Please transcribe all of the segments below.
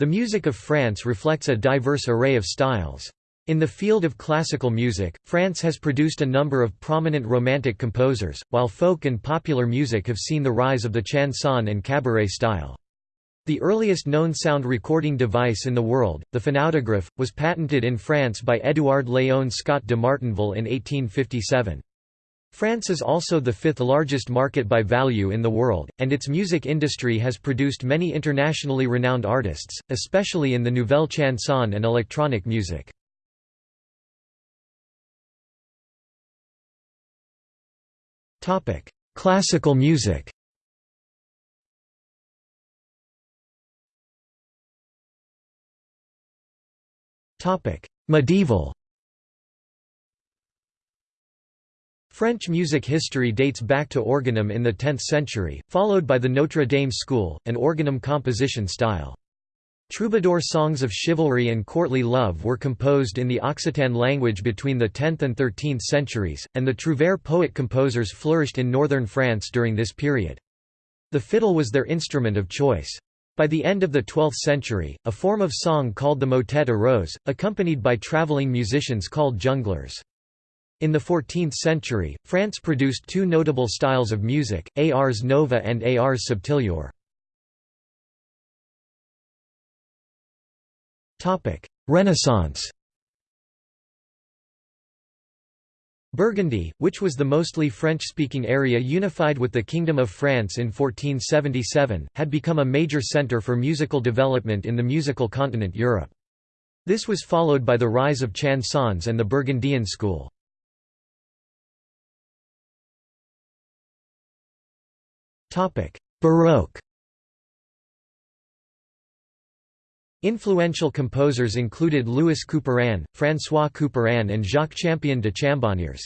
The music of France reflects a diverse array of styles. In the field of classical music, France has produced a number of prominent Romantic composers, while folk and popular music have seen the rise of the chanson and cabaret style. The earliest known sound recording device in the world, the phonautograph, was patented in France by Édouard Léon Scott de Martinville in 1857. France is also the fifth largest market by value in the world, and its music industry has produced many internationally renowned artists, especially in the nouvelle chanson and electronic music. Classical music Medieval French music history dates back to organum in the 10th century, followed by the Notre Dame school, an organum composition style. Troubadour songs of chivalry and courtly love were composed in the Occitan language between the 10th and 13th centuries, and the trouvère poet-composers flourished in northern France during this period. The fiddle was their instrument of choice. By the end of the 12th century, a form of song called the motet arose, accompanied by traveling musicians called jongleurs. In the 14th century, France produced two notable styles of music, ars nova and ars subtilior. Renaissance Burgundy, which was the mostly French-speaking area unified with the Kingdom of France in 1477, had become a major centre for musical development in the musical continent Europe. This was followed by the rise of chansons and the Burgundian school. Baroque Influential composers included Louis Couperin, François Couperin and Jacques Champion de Chambonnières.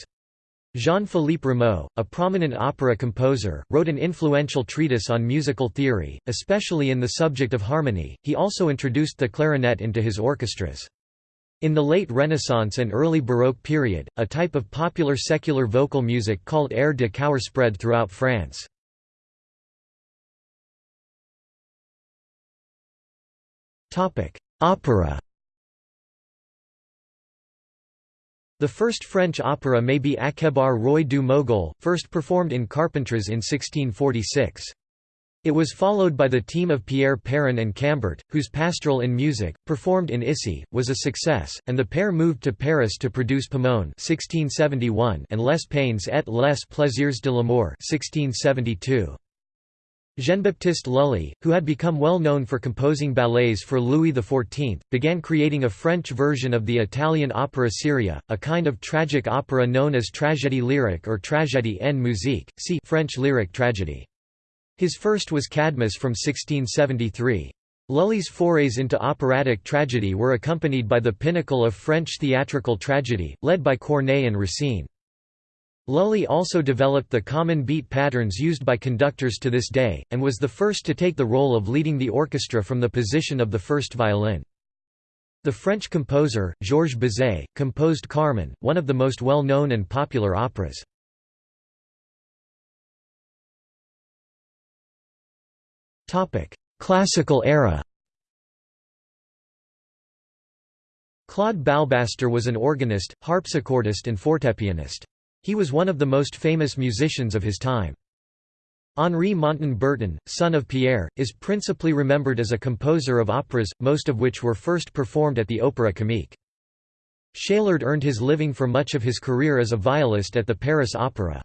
Jean-Philippe Rameau, a prominent opera composer, wrote an influential treatise on musical theory, especially in the subject of harmony. He also introduced the clarinet into his orchestras. In the late Renaissance and early Baroque period, a type of popular secular vocal music called air de chœur spread throughout France. Opera The first French opera may be Akhébar Roi du Mogol, first performed in Carpentras in 1646. It was followed by the team of Pierre Perrin and Cambert, whose Pastoral in Music, performed in Issy, was a success, and the pair moved to Paris to produce Pomone 1671 and Les Peines et les Plaisirs de l'amour 1672. Jean-Baptiste Lully, who had become well known for composing ballets for Louis XIV, began creating a French version of the Italian opera seria, a kind of tragic opera known as tragédie lyrique or tragédie en musique, see French lyric tragedy. His first was Cadmus from 1673. Lully's forays into operatic tragedy were accompanied by the pinnacle of French theatrical tragedy, led by Corneille and Racine. Lully also developed the common beat patterns used by conductors to this day, and was the first to take the role of leading the orchestra from the position of the first violin. The French composer, Georges Bizet, composed Carmen, one of the most well-known and popular operas. Classical era Claude Balbastre was an organist, harpsichordist and fortepianist. He was one of the most famous musicians of his time. Henri Montan Berton, son of Pierre, is principally remembered as a composer of operas, most of which were first performed at the Opéra Comique. Chélard earned his living for much of his career as a violist at the Paris Opera.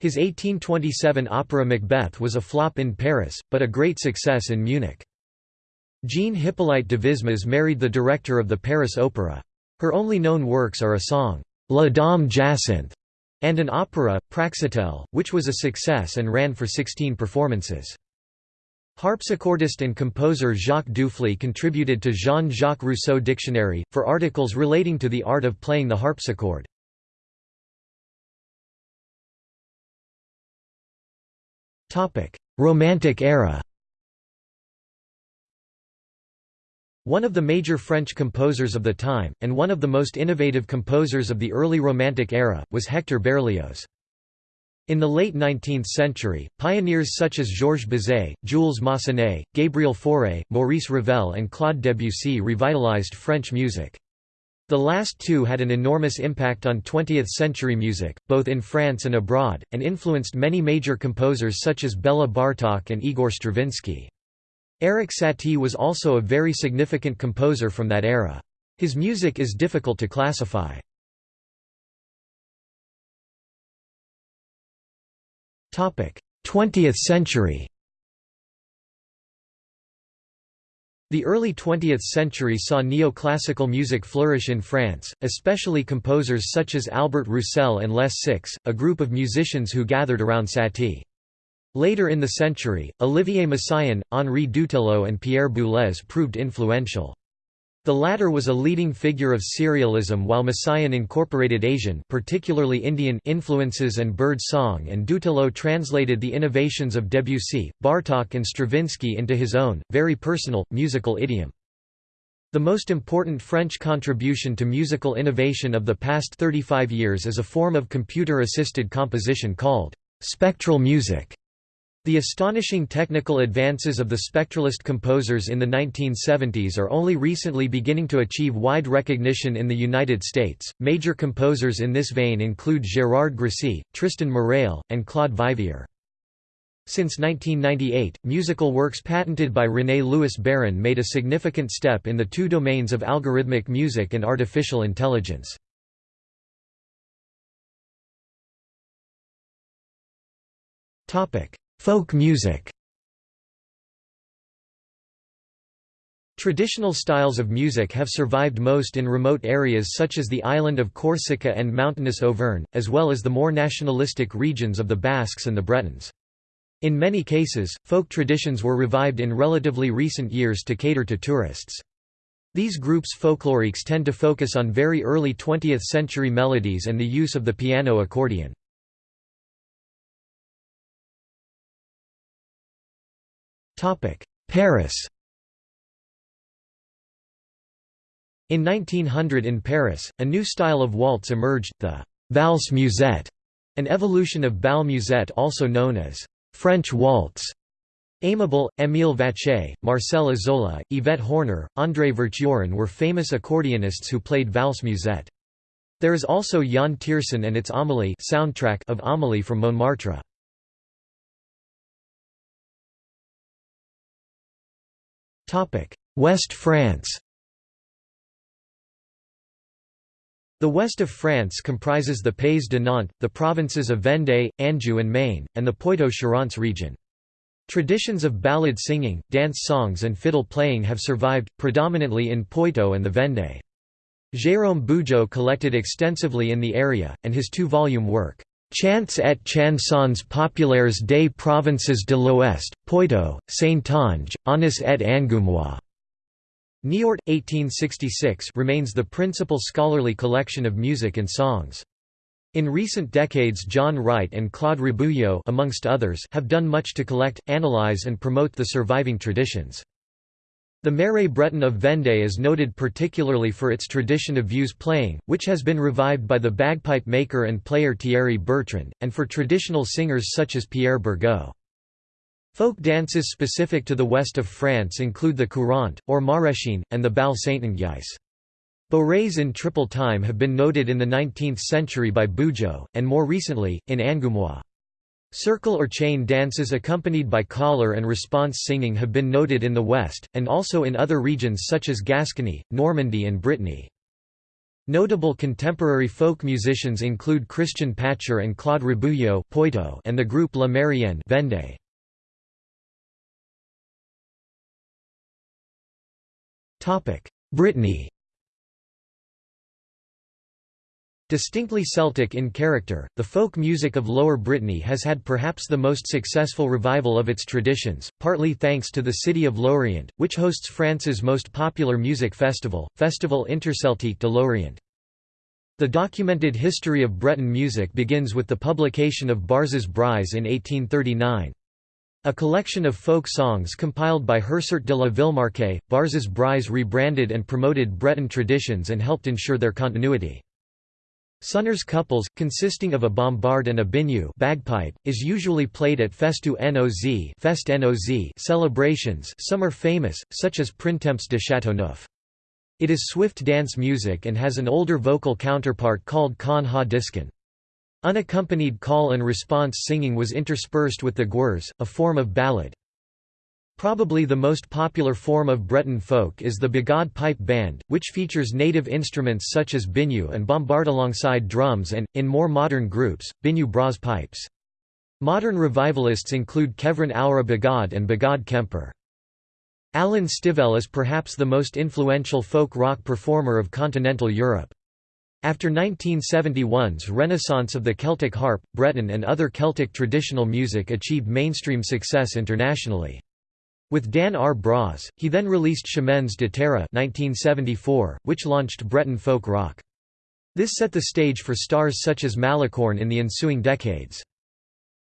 His 1827 opera Macbeth was a flop in Paris, but a great success in Munich. Jean Hippolyte de Vismes married the director of the Paris Opera. Her only known works are a song, La Dame Jacinthe, and an opera, Praxitel, which was a success and ran for 16 performances. Harpsichordist and composer Jacques Duphly contributed to Jean-Jacques Rousseau Dictionary, for articles relating to the art of playing the harpsichord. Romantic era One of the major French composers of the time, and one of the most innovative composers of the early Romantic era, was Hector Berlioz. In the late 19th century, pioneers such as Georges Bizet, Jules Massenet, Gabriel Fauré, Maurice Ravel and Claude Debussy revitalized French music. The last two had an enormous impact on 20th-century music, both in France and abroad, and influenced many major composers such as Bela Bartok and Igor Stravinsky. Erik Satie was also a very significant composer from that era. His music is difficult to classify. Topic: 20th century The early 20th century saw neoclassical music flourish in France, especially composers such as Albert Roussel and Les Six, a group of musicians who gathered around Satie. Later in the century, Olivier Messiaen, Henri Dutilleux and Pierre Boulez proved influential. The latter was a leading figure of serialism while Messiaen incorporated Asian particularly Indian influences and bird song and Dutilleux translated the innovations of Debussy, Bartok and Stravinsky into his own, very personal, musical idiom. The most important French contribution to musical innovation of the past 35 years is a form of computer-assisted composition called spectral music. The astonishing technical advances of the spectralist composers in the 1970s are only recently beginning to achieve wide recognition in the United States. Major composers in this vein include Gérard Grisey, Tristan Murail, and Claude Vivier. Since 1998, musical works patented by René Louis Baron made a significant step in the two domains of algorithmic music and artificial intelligence. Topic: Folk music Traditional styles of music have survived most in remote areas such as the island of Corsica and mountainous Auvergne, as well as the more nationalistic regions of the Basques and the Bretons. In many cases, folk traditions were revived in relatively recent years to cater to tourists. These groups folkloriques tend to focus on very early 20th-century melodies and the use of the piano accordion. Paris In 1900 in Paris, a new style of waltz emerged, the valse musette, an evolution of bal musette also known as French waltz. Aimable, Émile Vacher, Marcel Isola, Yvette Horner, André Verchuren were famous accordionists who played valse musette. There is also Yann Tiersen and its Amélie soundtrack of Amélie from Montmartre. West France The west of France comprises the Pays de Nantes, the provinces of Vendée, Anjou and Maine, and the Poitou-Charentes region. Traditions of ballad singing, dance songs and fiddle playing have survived, predominantly in Poitou and the Vendée. Jérôme Bugeaud collected extensively in the area, and his two-volume work, Chants et chansons populaires des provinces de l'Ouest, Poitou, Saintonge, Aunis et Angoumois. Niort, 1866 remains the principal scholarly collection of music and songs. In recent decades John Wright and Claude Rabouilleau amongst others have done much to collect, analyze and promote the surviving traditions. The Marais Breton of Vendée is noted particularly for its tradition of vieuse playing, which has been revived by the bagpipe maker and player Thierry Bertrand, and for traditional singers such as Pierre Bergot. Folk dances specific to the west of France include the courante, or maraîchine, and the bal Saintongeais. Bourrées in triple time have been noted in the 19th century by Bugeaud, and more recently, in Angoumois. Circle or chain dances accompanied by collar and response singing have been noted in the West, and also in other regions such as Gascony, Normandy and Brittany. Notable contemporary folk musicians include Christian Pacher and Claude Rabouilleau and the group La Marienne Vendée. Brittany Distinctly Celtic in character, the folk music of Lower Brittany has had perhaps the most successful revival of its traditions, partly thanks to the city of Lorient, which hosts France's most popular music festival, Festival Interceltique de Lorient. The documented history of Breton music begins with the publication of Barzaz Breiz in 1839. A collection of folk songs compiled by Hersart de la Villemarqué, Barzaz Breiz rebranded and promoted Breton traditions and helped ensure their continuity. Soners couples, consisting of a bombard and a biniou bagpipe, is usually played at festu noz, fest -noz celebrations some are famous, such as Printemps de Châteauneuf. It is swift dance music and has an older vocal counterpart called Kan ha diskan. Unaccompanied call and response singing was interspersed with the gwers, a form of ballad. Probably the most popular form of Breton folk is the Bagad pipe band, which features native instruments such as biniou and bombard alongside drums and, in more modern groups, biniou bras pipes. Modern revivalists include Kevrin Aura Bagad and Bagad Kemper. Alan Stivell is perhaps the most influential folk rock performer of continental Europe. After 1971's renaissance of the Celtic harp, Breton and other Celtic traditional music achieved mainstream success internationally. With Dan Ar Braz, he then released Chemins de Terre 1974, which launched Breton folk rock. This set the stage for stars such as Malicorne in the ensuing decades.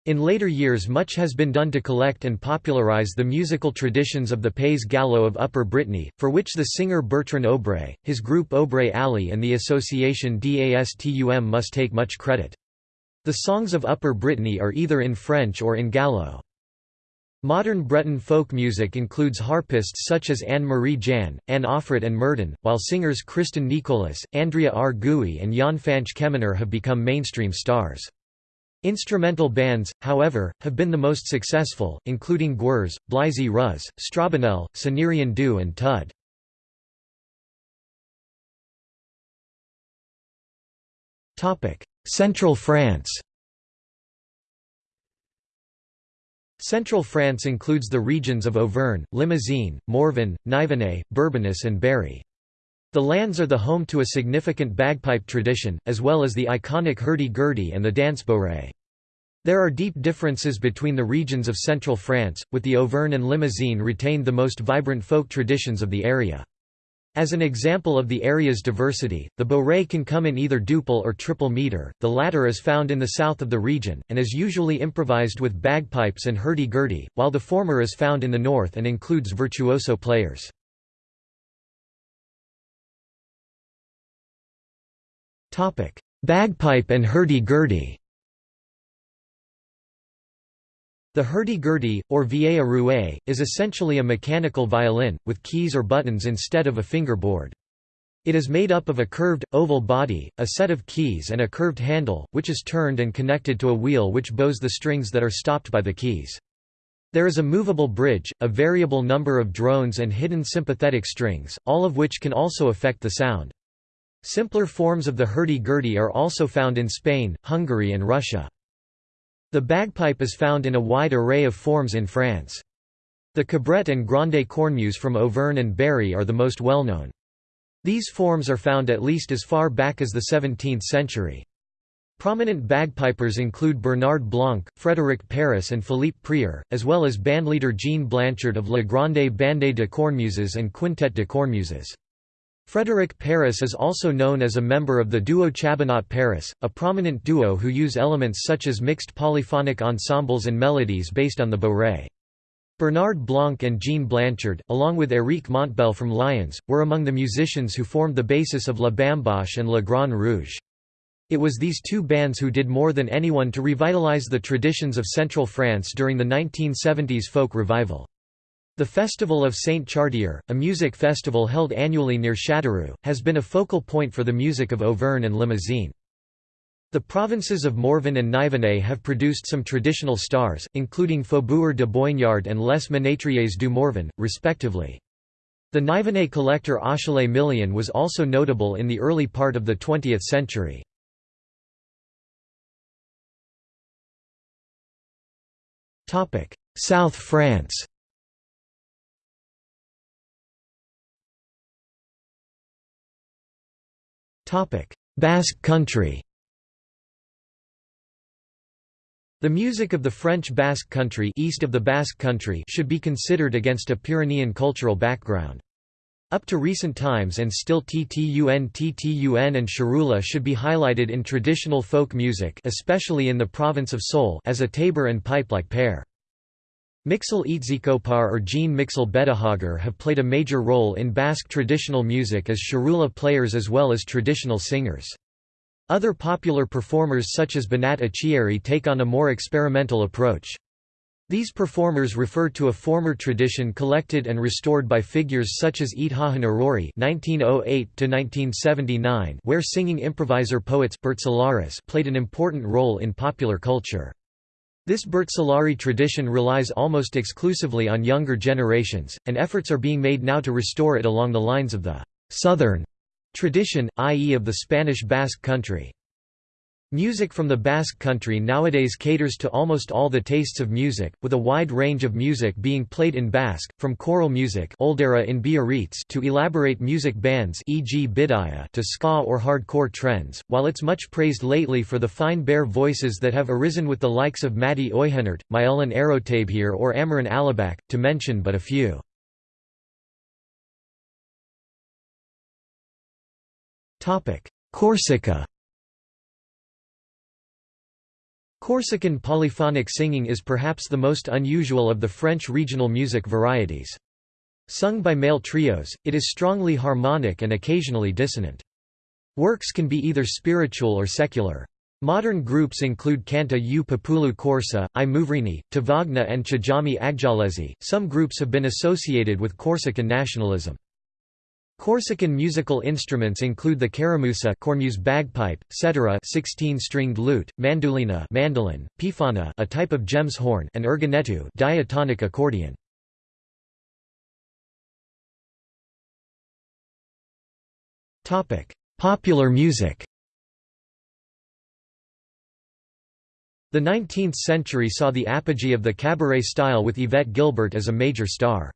In later years much has been done to collect and popularise the musical traditions of the Pays Gallo of Upper Brittany, for which the singer Bertrand Aubray, his group Aubray Alley and the association DASTUM must take much credit. The songs of Upper Brittany are either in French or in Gallo. Modern Breton folk music includes harpists such as Anne-Marie Jan, Anne Auffret and Murden, while singers Kristen Nicholas, Andrea R. Gouy and Yann-Fañch Kemener have become mainstream stars. Instrumental bands, however, have been the most successful, including Gwers, Bleizi Ruz, Strabanel, Sonerien Du and Tud. Central France Central France includes the regions of Auvergne, Limousin, Morvan, Nivernais, Bourbonnais and Berry. The lands are the home to a significant bagpipe tradition, as well as the iconic hurdy-gurdy and the dance bourrée. There are deep differences between the regions of central France, with the Auvergne and Limousin retained the most vibrant folk traditions of the area. As an example of the area's diversity, the bourrée can come in either duple or triple meter, the latter is found in the south of the region, and is usually improvised with bagpipes and hurdy-gurdy, while the former is found in the north and includes virtuoso players. Bagpipe and hurdy-gurdy The hurdy-gurdy, or vieille rouée, is essentially a mechanical violin, with keys or buttons instead of a fingerboard. It is made up of a curved, oval body, a set of keys and a curved handle, which is turned and connected to a wheel which bows the strings that are stopped by the keys. There is a movable bridge, a variable number of drones and hidden sympathetic strings, all of which can also affect the sound. Simpler forms of the hurdy-gurdy are also found in Spain, Hungary and Russia. The bagpipe is found in a wide array of forms in France. The cabrette and grande cornemuse from Auvergne and Berry are the most well-known. These forms are found at least as far back as the 17th century. Prominent bagpipers include Bernard Blanc, Frédéric Paris and Philippe Prieur, as well as bandleader Jean Blanchard of La Grande Bande de Cornemuses and Quintet de Cornemuses. Frédéric Paris is also known as a member of the duo Chabenat Paris, a prominent duo who use elements such as mixed polyphonic ensembles and melodies based on the bourrée. Bernard Blanc and Jean Blanchard, along with Éric Montbel from Lyons, were among the musicians who formed the basis of La Bamboche and Le Grand Rouge. It was these two bands who did more than anyone to revitalize the traditions of Central France during the 1970s folk revival. The Festival of Saint Chartier, a music festival held annually near Châteauroux, has been a focal point for the music of Auvergne and Limousin. The provinces of Morvan and Nivernais have produced some traditional stars, including Faubourg de Boignard and Les Ménétriers du Morvan, respectively. The Nivernais collector Achille Millien was also notable in the early part of the 20th century. South France Basque Country The music of the French Basque Country east of the Basque Country should be considered against a Pyrenean cultural background. Up to recent times and still TTUN TTUN and Charula should be highlighted in traditional folk music especially in the province of Soule as a tabor and pipe-like pair. Mixel Etxekopar or Jean Mixel Bedaxagar have played a major role in Basque traditional music as charula players as well as traditional singers. Other popular performers such as Beñat Achiary take on a more experimental approach. These performers refer to a former tradition collected and restored by figures such as Ithahan Arori (1908–1979), where singing improviser poets played an important role in popular culture. This Bertsolari tradition relies almost exclusively on younger generations, and efforts are being made now to restore it along the lines of the «southern» tradition, i.e. of the Spanish Basque country. Music from the Basque country nowadays caters to almost all the tastes of music, with a wide range of music being played in Basque, from choral music in Biarritz to elaborate music bands e.g. Bidaya to ska or hardcore trends, while it's much praised lately for the fine bare voices that have arisen with the likes of Mati Oyhenert, Myelan Arotabhir or Amaran Alabak, to mention but a few. Corsica Corsican polyphonic singing is perhaps the most unusual of the French regional music varieties. Sung by male trios, it is strongly harmonic and occasionally dissonant. Works can be either spiritual or secular. Modern groups include Canta u Populu Corsu, I Muvrini, Tavagna and Chjami Aghjalesi. Some groups have been associated with Corsican nationalism. Corsican musical instruments include the caramusa Cornemuse bagpipe, cetera 16-stringed lute, mandolina mandolin, pifana a type of gemshorn and organetto diatonic accordion. Popular music The 19th century saw the apogee of the cabaret style with Yvette Guilbert as a major star.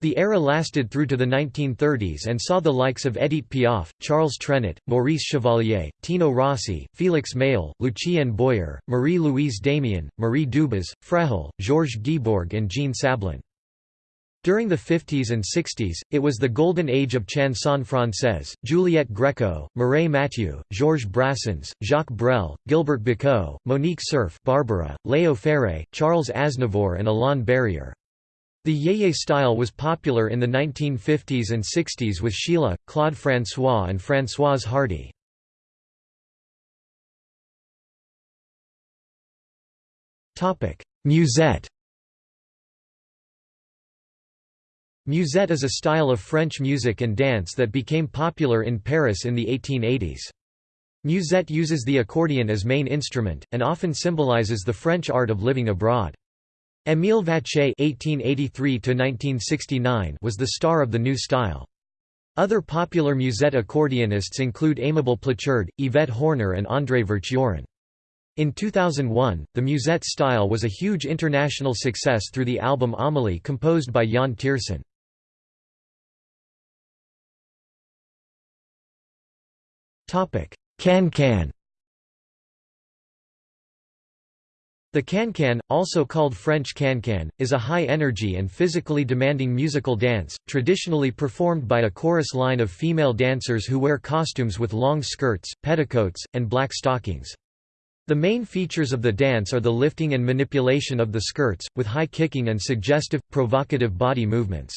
The era lasted through to the 1930s and saw the likes of Edith Piaf, Charles Trenet, Maurice Chevalier, Tino Rossi, Félix Mayol, Lucien Boyer, Marie-Louise Damian, Marie Dubas, Frehel, Georges Guibourg and Jean Sablin. During the 50s and 60s, it was the golden age of chanson française, Juliette Gréco, Mireille Mathieu, Georges Brassens, Jacques Brel, Gilbert Bécaud, Monique Cerf Barbara, Léo Ferré, Charles Aznavour and Alain Barrière. The yeye style was popular in the 1950s and 60s with Sheila, Claude François and Françoise Hardy. Musette Musette is a style of French music and dance that became popular in Paris in the 1880s. Musette uses the accordion as main instrument, and often symbolizes the French art of living abroad. Émile Vacher (1883–1969) was the star of the new style. Other popular musette accordionists include Aimable Pluchard, Yvette Horner and André Verchuren. In 2001, the musette style was a huge international success through the album Amelie composed by Yann Tiersen. Can-can The can-can, also called French can-can, is a high-energy and physically demanding musical dance, traditionally performed by a chorus line of female dancers who wear costumes with long skirts, petticoats, and black stockings. The main features of the dance are the lifting and manipulation of the skirts, with high kicking and suggestive, provocative body movements.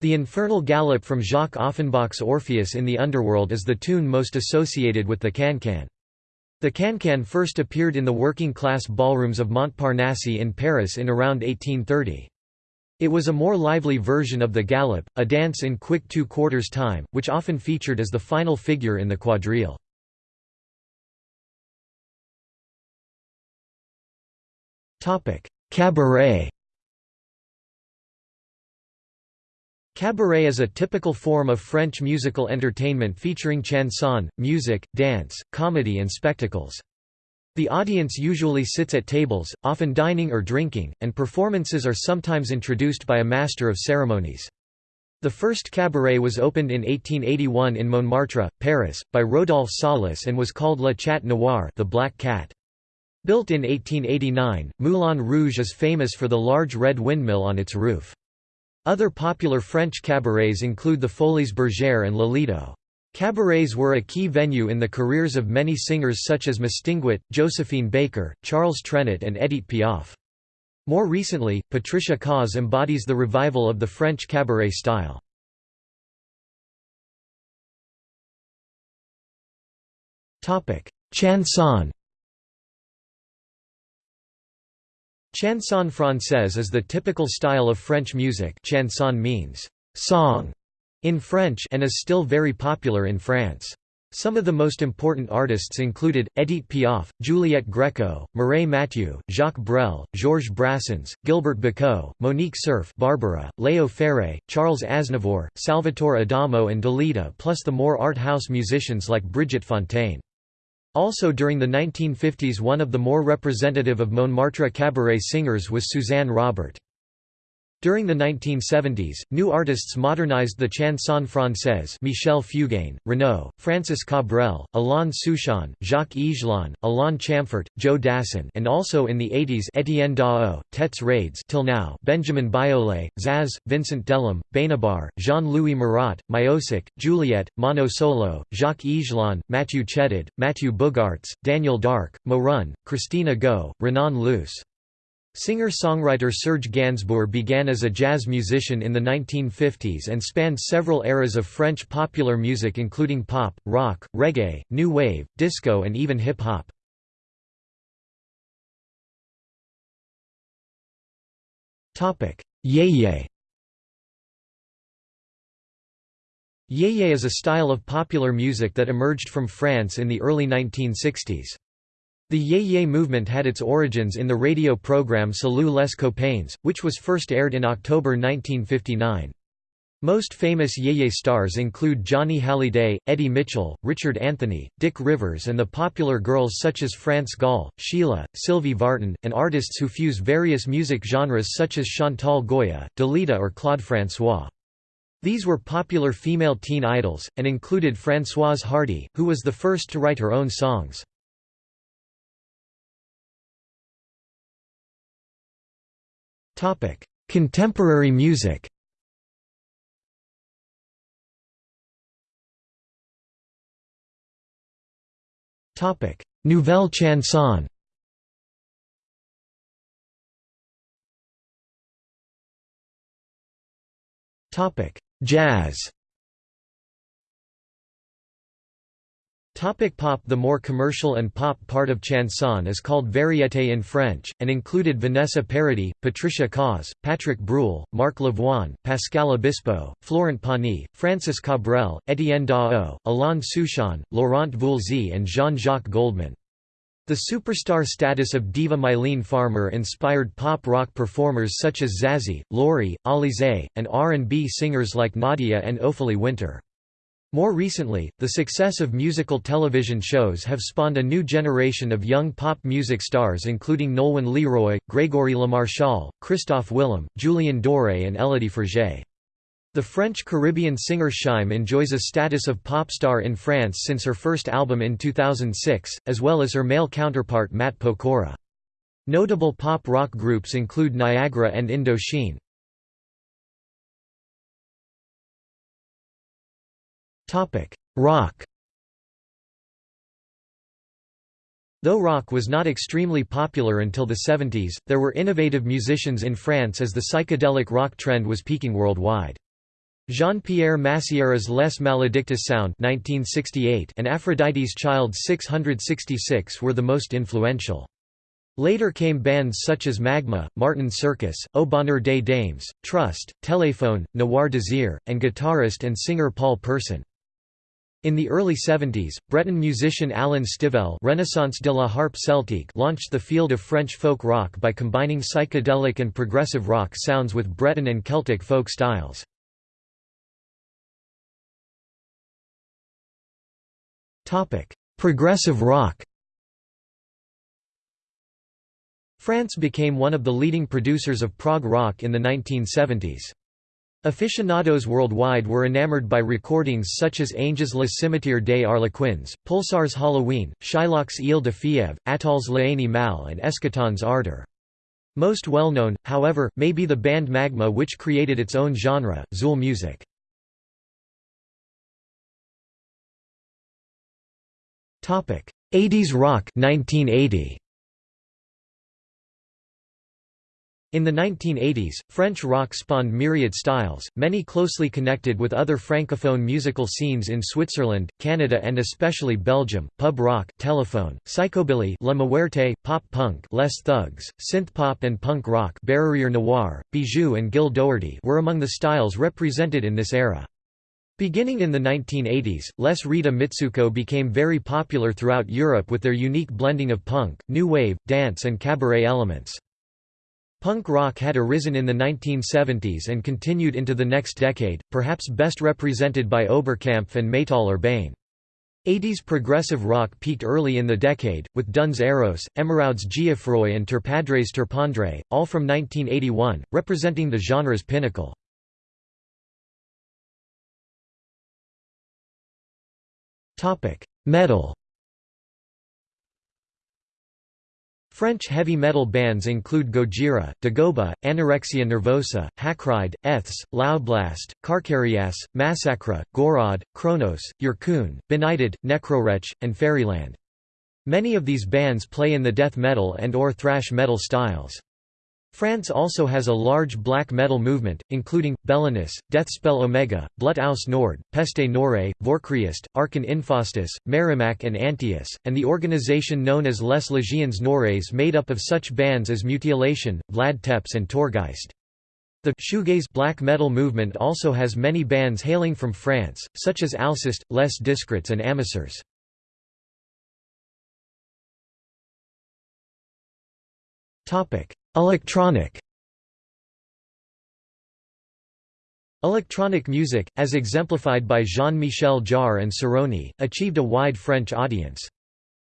The infernal gallop from Jacques Offenbach's Orpheus in the Underworld is the tune most associated with the can-can. The can-can first appeared in the working-class ballrooms of Montparnasse in Paris in around 1830. It was a more lively version of the galop, a dance in quick two-quarters time, which often featured as the final figure in the quadrille. Cabaret Cabaret is a typical form of French musical entertainment featuring chanson, music, dance, comedy and spectacles. The audience usually sits at tables, often dining or drinking, and performances are sometimes introduced by a master of ceremonies. The first cabaret was opened in 1881 in Montmartre, Paris, by Rodolphe Salis and was called La Chat Noire the Black Cat. Built in 1889, Moulin Rouge is famous for the large red windmill on its roof. Other popular French cabarets include the Folies Bergère and Lolito. Cabarets were a key venue in the careers of many singers such as Mistinguett, Josephine Baker, Charles Trenet and Edith Piaf. More recently, Patricia Kaas embodies the revival of the French cabaret style. Chanson Chanson française is the typical style of French music chanson means «song» in French and is still very popular in France. Some of the most important artists included, Edith Piaf, Juliette Gréco, Mireille Mathieu, Jacques Brel, Georges Brassens, Gilbert Bécaud, Monique Cerf Barbara, Léo Ferré, Charles Aznavour, Salvatore Adamo and Dalida plus the more art house musicians like Brigitte Fontaine. Also during the 1950s one of the more representative of Montmartre cabaret singers was Suzanne Robert. During the 1970s, new artists modernized the chanson française Michel Fugain, Renaud, Francis Cabrel, Alain Souchon, Jacques Higelin, Alain Chamfort, Joe Dassin and also in the 80s Etienne Daho, Têtes Raides till now Benjamin Biolay, Zaz, Vincent Delerm, Benabar, Jean-Louis Murat, Miossec, Juliette, Mano Solo, Jacques Higelin, Mathieu Chédid, Mathieu Boogaerts, Daniel Darc, Morun, Christina Go, Renan Luce. Singer-songwriter Serge Gainsbourg began as a jazz musician in the 1950s and spanned several eras of French popular music including pop, rock, reggae, new wave, disco and even hip-hop. Yéyé Yéyé is a style of popular music that emerged from France in the early 1960s. The Yéyé movement had its origins in the radio program Salut les copains, which was first aired in October 1959. Most famous Yéyé stars include Johnny Hallyday, Eddie Mitchell, Richard Anthony, Dick Rivers and the popular girls such as France Gall, Sheila, Sylvie Vartan, and artists who fuse various music genres such as Chantal Goya, Dalida or Claude François. These were popular female teen idols, and included Françoise Hardy, who was the first to write her own songs. Contemporary music. Topic: Nouvelle chanson. Topic: Jazz. Topic pop The more commercial and pop part of chanson is called variété in French, and included Vanessa Paradis, Patricia Kaas, Patrick Bruel, Marc Lavoine, Pascal Obispo, Florent Pagny, Francis Cabrel, Etienne Daho, Alain Souchon, Laurent Voulzy and Jean-Jacques Goldman. The superstar status of diva Mylene Farmer inspired pop-rock performers such as Zazie, Lorie, Alizé, and R&B singers like Nadia and Ophélie Winter. More recently, the success of musical television shows have spawned a new generation of young pop music stars including Nolwenn Leroy, Grégory LeMarchal, Christophe Willem, Julien Doré and Élodie Frégé. The French-Caribbean singer Shy'm enjoys a status of pop star in France since her first album in 2006, as well as her male counterpart Matt Pokora. Notable pop-rock groups include Niagara and Indochine. Topic: Rock. Though rock was not extremely popular until the 70s, there were innovative musicians in France as the psychedelic rock trend was peaking worldwide. Jean-Pierre Massiera's Les Maledictus Sound 1968 and Aphrodite's Child 666 were the most influential. Later came bands such as Magma, Martin Circus, Au Bonheur des Dames, Trust, Téléphone, Noir Désir, and guitarist and singer Paul Personne. In the early 70s, Breton musician Alan Stivell Renaissance de la Harpe Celtique launched the field of French folk rock by combining psychedelic and progressive rock sounds with Breton and Celtic folk styles. Progressive rock France became one of the leading producers of prog rock in the 1970s. Aficionados worldwide were enamored by recordings such as Ange's Le Cimetière des Harlequins, Pulsar's Halloween, Shylock's Ile de Atoll's Attol's L'Animal and Eschaton's Ardor. Most well known, however, may be the band Magma which created its own genre, Zeuhl music. Topic: 80s rock 1980. In the 1980s, French rock spawned myriad styles, many closely connected with other francophone musical scenes in Switzerland, Canada and especially Belgium, pub rock, telephone, psychobilly La Muerte, pop punk Les Thugs, synthpop and punk rock Bérurier Noir, Bijou and Gil Doherty were among the styles represented in this era. Beginning in the 1980s, Les Rita Mitsouko became very popular throughout Europe with their unique blending of punk, new wave, dance and cabaret elements. Punk rock had arisen in the 1970s and continued into the next decade, perhaps best represented by Oberkampf and Métal Urbain. 80s progressive rock peaked early in the decade, with Duns Eros, Emerauds Geoffroy and Terpadres Terpendre, all from 1981, representing the genre's pinnacle. Metal French heavy metal bands include Gojira, Dagoba, Anorexia Nervosa, Hakride, Eths, Loudblast, Karkarias, Massacre, Gorod, Kronos, Yurkun, Benighted, Necrowretch, and Fairyland. Many of these bands play in the death metal and or thrash metal styles. France also has a large black metal movement, including, Belinus, Deathspell Omega, Blut aus Nord, Peste Noire, Vorkriest, Arkhon Infaustus, Merrimac and Antius, and the organization known as Les Légions Noires made up of such bands as Mutilation, Vlad Tepes and Torgeist. The shoegaze black metal movement also has many bands hailing from France, such as Alceste, Les Discrets and Amisseurs. Topic: Electronic Electronic music, as exemplified by Jean-Michel Jarre and Cerrone, achieved a wide French audience.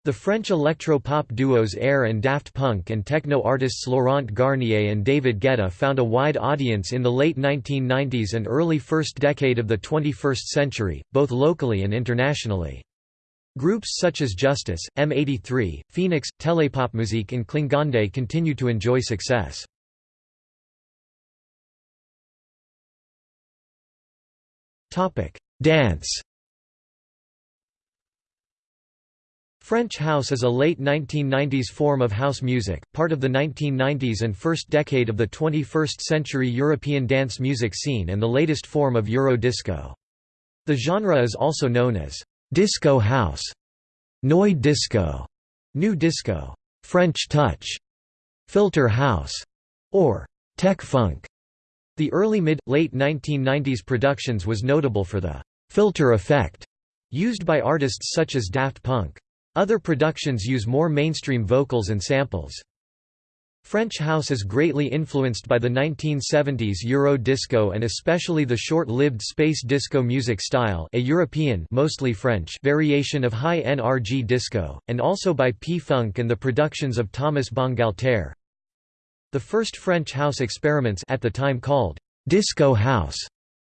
The French electro-pop duos Air and Daft Punk and techno artists Laurent Garnier and David Guetta found a wide audience in the late 1990s and early first decade of the 21st century, both locally and internationally. Groups such as Justice, M83, Phoenix, Telepopmusik and Klingande continue to enjoy success. Dance French house is a late 1990s form of house music, part of the 1990s and first decade of the 21st century European dance music scene and the latest form of Euro disco. The genre is also known as Disco house, Noi disco, new disco, French touch, filter house, or tech funk. The early mid-late 1990s productions was notable for the filter effect used by artists such as Daft Punk. Other productions use more mainstream vocals and samples. French house is greatly influenced by the 1970s Euro disco and especially the short-lived space disco music style a European mostly French variation of high NRG disco, and also by P-Funk and the productions of Thomas Bangalter. The first French house experiments at the time called «disco house»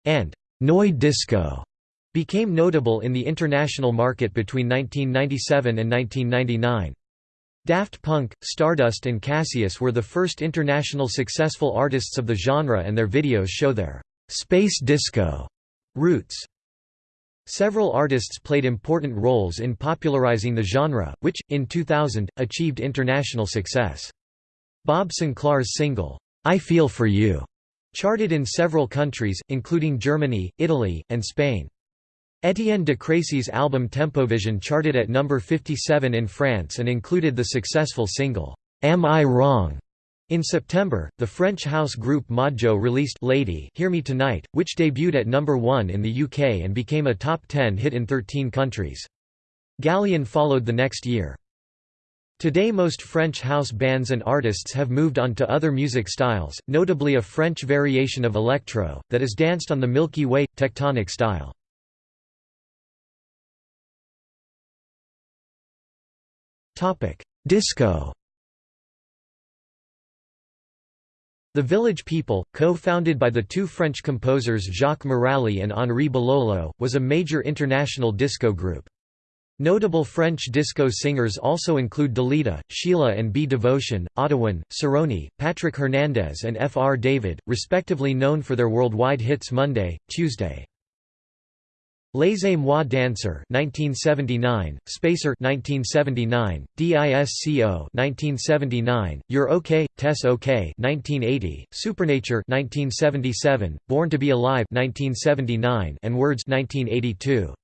and «noi disco» became notable in the international market between 1997 and 1999. Daft Punk, Stardust and Cassius were the first international successful artists of the genre and their videos show their «space disco» roots. Several artists played important roles in popularizing the genre, which, in 2000, achieved international success. Bob Sinclar's single, I Feel For You, charted in several countries, including Germany, Italy, and Spain. Etienne de Crécy's album Tempovision charted at number 57 in France and included the successful single, Am I Wrong? In September, the French house group Modjo released Lady Hear Me Tonight, which debuted at number 1 in the UK and became a top 10 hit in 13 countries. Galleon followed the next year. Today most French house bands and artists have moved on to other music styles, notably a French variation of electro, that is danced on the Milky Way, tectonic style. Disco The Village People, co-founded by the two French composers Jacques Morali and Henri Belolo, was a major international disco group. Notable French disco singers also include Dalida, Sheila and B. Devotion, Ottawan, Cerrone, Patrick Hernandez and F. R. David, respectively known for their worldwide hits Monday, Tuesday. Laissez-moi dancer 1979, Spacer 1979, DISCO 1979, You're OK, Tess OK 1980, Supernature 1977, Born to be Alive 1979, and Words 1982.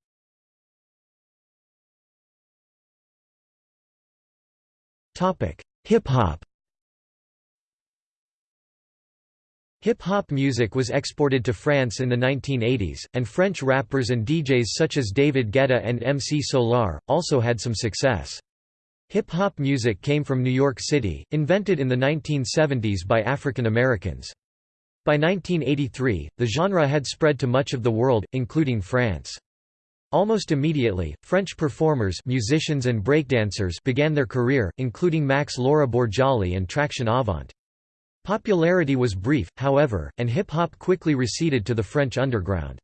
Topic: Hip hop. Hip-hop music was exported to France in the 1980s, and French rappers and DJs such as David Guetta and MC Solaar, also had some success. Hip-hop music came from New York City, invented in the 1970s by African Americans. By 1983, the genre had spread to much of the world, including France. Almost immediately, French performers musicians and breakdancers began their career, including Max Laura Bourjali and Traction Avant. Popularity was brief, however, and hip-hop quickly receded to the French underground.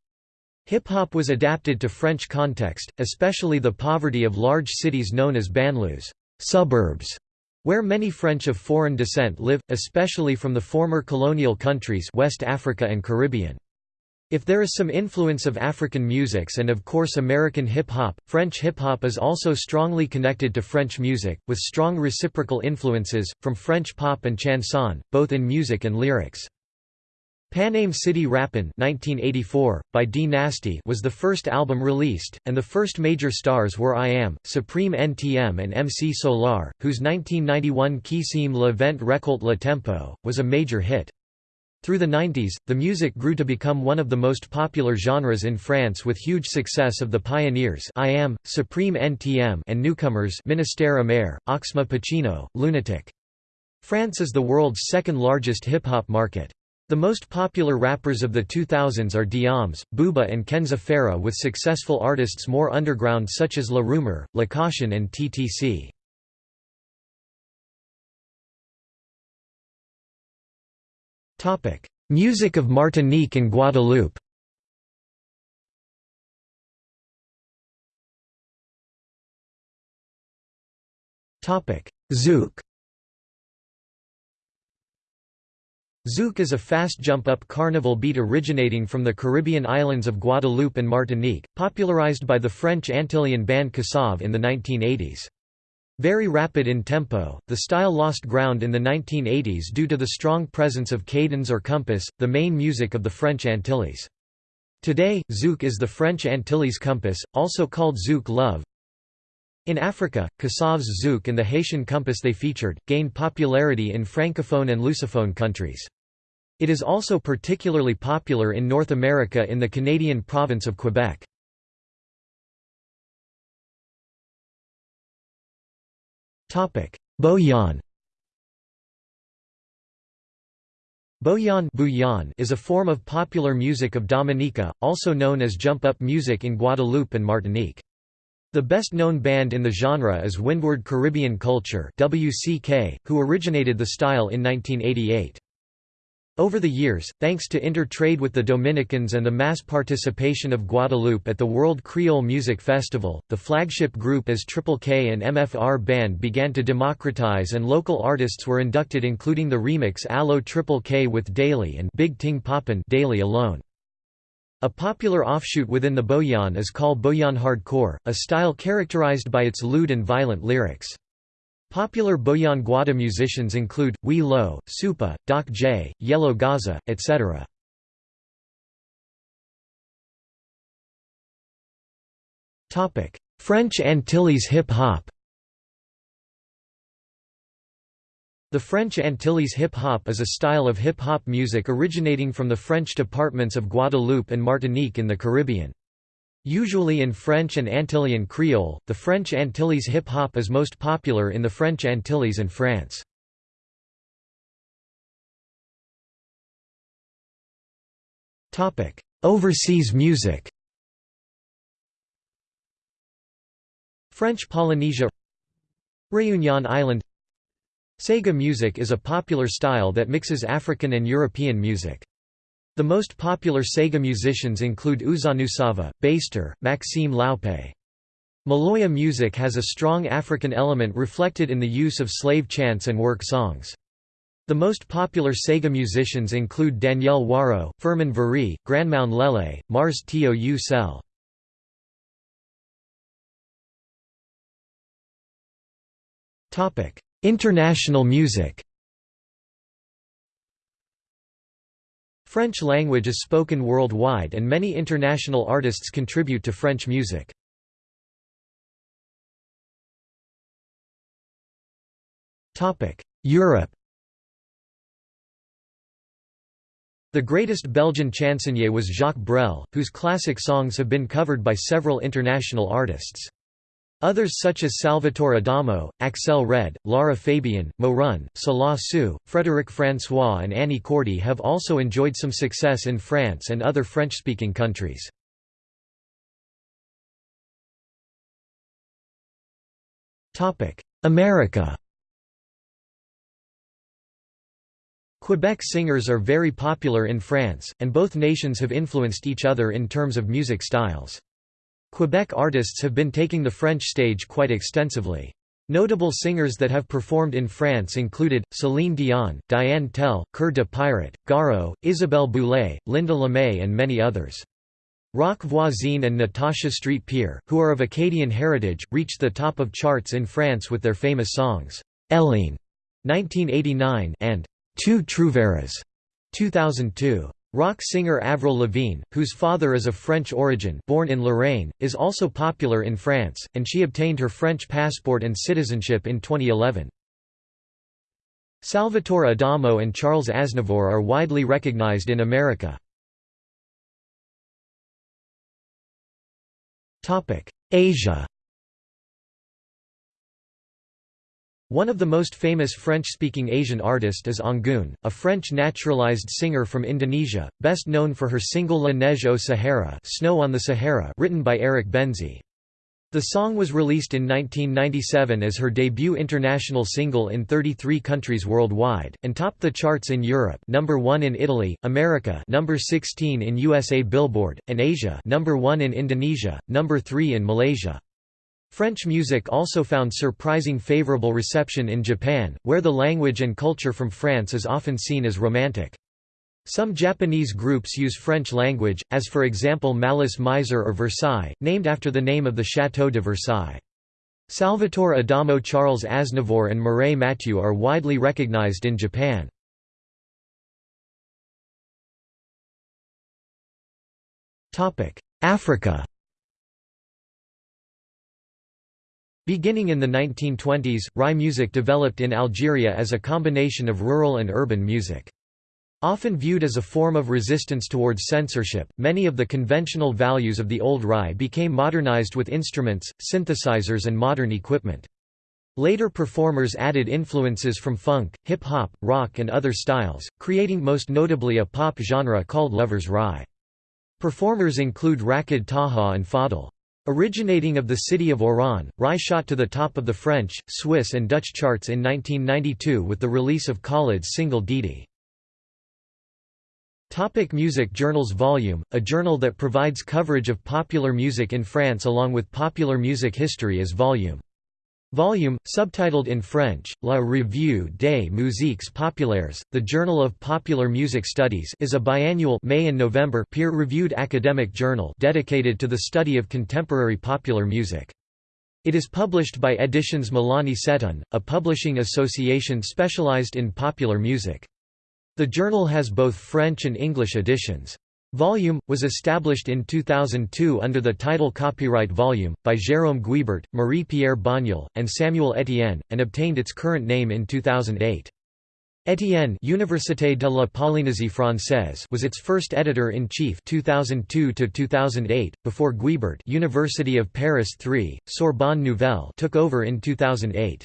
Hip-hop was adapted to French context, especially the poverty of large cities known as banlieues suburbs", where many French of foreign descent live, especially from the former colonial countries West Africa and Caribbean. If there is some influence of African musics and of course American hip-hop, French hip-hop is also strongly connected to French music, with strong reciprocal influences, from French pop and chanson, both in music and lyrics. Paname City Rappin' 1984, by Dee Nasty was the first album released, and the first major stars were IAM, Supreme NTM and MC Solaar, whose 1991 Qui sème le vent récolte le tempo, was a major hit. Through the 90s, the music grew to become one of the most popular genres in France with huge success of the pioneers IAM, Supreme NTM and newcomers Ministère Amer, Oxmo Puccino, Lunatic. France is the world's second largest hip-hop market. The most popular rappers of the 2000s are Diams, Booba and Kenza Farah with successful artists more underground such as La Rumeur, La Caution and TTC. Topic: Music of Martinique and Guadeloupe. Topic: Zouk. Zouk is a fast jump-up carnival beat originating from the Caribbean islands of Guadeloupe and Martinique, popularized by the French Antillean band Kassav in the 1980s. Very rapid in tempo, the style lost ground in the 1980s due to the strong presence of cadence or compass, the main music of the French Antilles. Today, zouk is the French Antilles compass, also called zouk love. In Africa, Kassav's zouk and the Haitian compass they featured, gained popularity in francophone and lusophone countries. It is also particularly popular in North America in the Canadian province of Quebec. Bouyon Bouyon is a form of popular music of Dominica, also known as jump-up music in Guadeloupe and Martinique. The best-known band in the genre is Windward Caribbean Culture WCK, who originated the style in 1988. Over the years, thanks to intertrade with the Dominicans and the mass participation of Guadeloupe at the World Creole Music Festival, the flagship group as Triple Kay and MFR Band began to democratize and local artists were inducted including the remix Allo Triple Kay with Daily and Big Ting Poppin' Daily alone. A popular offshoot within the Bouyon is called Bouyon Hardcore, a style characterized by its lewd and violent lyrics. Popular Bouyon Gwada musicians include, Wee Lo, Supa, Doc J, Yellow Gaza, etc. French Antilles hip-hop The French Antilles hip-hop is a style of hip-hop music originating from the French departments of Guadeloupe and Martinique in the Caribbean. Usually in French and Antillean Creole, the French Antilles hip-hop is most popular in the French Antilles and France. Overseas music French Polynesia Réunion Island Sega music is a popular style that mixes African and European music. The most popular Sega musicians include Ousanousava, Baster, Maxime Laope. Maloya music has a strong African element reflected in the use of slave chants and work songs. The most popular Sega musicians include Danyèl Waro, Firmin Viry, Granmoun Lélé, Mars Tio U Cell. International music French language is spoken worldwide and many international artists contribute to French music. Europe The greatest Belgian chansonnier was Jacques Brel, whose classic songs have been covered by several international artists. Others such as Salvatore Adamo, Axelle Red, Lara Fabian, Maurane, Selah Sue, Frédéric François and Annie Cordy have also enjoyed some success in France and other French-speaking countries. America Quebec singers are very popular in France, and both nations have influenced each other in terms of music styles. Quebec artists have been taking the French stage quite extensively. Notable singers that have performed in France included, Céline Dion, Diane Tell, Cœur de Pirate, Garou, Isabelle Boulay, Lynda Lemay and many others. Roch Voisine and Natasha St-Pier, who are of Acadian heritage, reached the top of charts in France with their famous songs, Hélène, 1989 and Tu trouveras 2002. Rock singer Avril Lavigne, whose father is of French origin born in Lorraine, is also popular in France, and she obtained her French passport and citizenship in 2011. Salvatore Adamo and Charles Aznavour are widely recognized in America. Asia One of the most famous French-speaking Asian artists is Anggun, a French naturalized singer from Indonesia, best known for her single La Neige au Sahara Snow on the Sahara written by Eric Benzi. The song was released in 1997 as her debut international single in 33 countries worldwide, and topped the charts in Europe number 1 in Italy, America number 16 in USA Billboard, and Asia number 1 in Indonesia, number 3 in Malaysia. French music also found surprising favorable reception in Japan, where the language and culture from France is often seen as romantic. Some Japanese groups use French language, as for example Malice Miser or Versailles, named after the name of the Château de Versailles. Salvatore Adamo Charles Aznavour and Mireille Mathieu are widely recognized in Japan. Africa Beginning in the 1920s, Rai music developed in Algeria as a combination of rural and urban music. Often viewed as a form of resistance towards censorship, many of the conventional values of the old Rai became modernized with instruments, synthesizers and modern equipment. Later performers added influences from funk, hip-hop, rock and other styles, creating most notably a pop genre called Lovers Rai. Performers include Rachid Taha and Faudel. Originating of the city of Oran, Rai shot to the top of the French, Swiss and Dutch charts in 1992 with the release of Khaled's single Didi. Topic music journals Volume, a journal that provides coverage of popular music in France along with popular music history is Volume. Volume, subtitled in French, La Revue des musiques populaires, the Journal of Popular Music Studies is a biannual May and November peer-reviewed academic journal dedicated to the study of contemporary popular music. It is published by Editions Mélanie Seteun, a publishing association specialized in popular music. The journal has both French and English editions. Volume, was established in 2002 under the title Copyright Volume, by Jérôme Guibert, Marie-Pierre Bonniol, and Samuel Etienne, and obtained its current name in 2008. Etienne Université de la Polynésie Française was its first editor-in-chief 2002 to 2008 before Guibert University of Paris 3 Sorbonne Nouvelle took over in 2008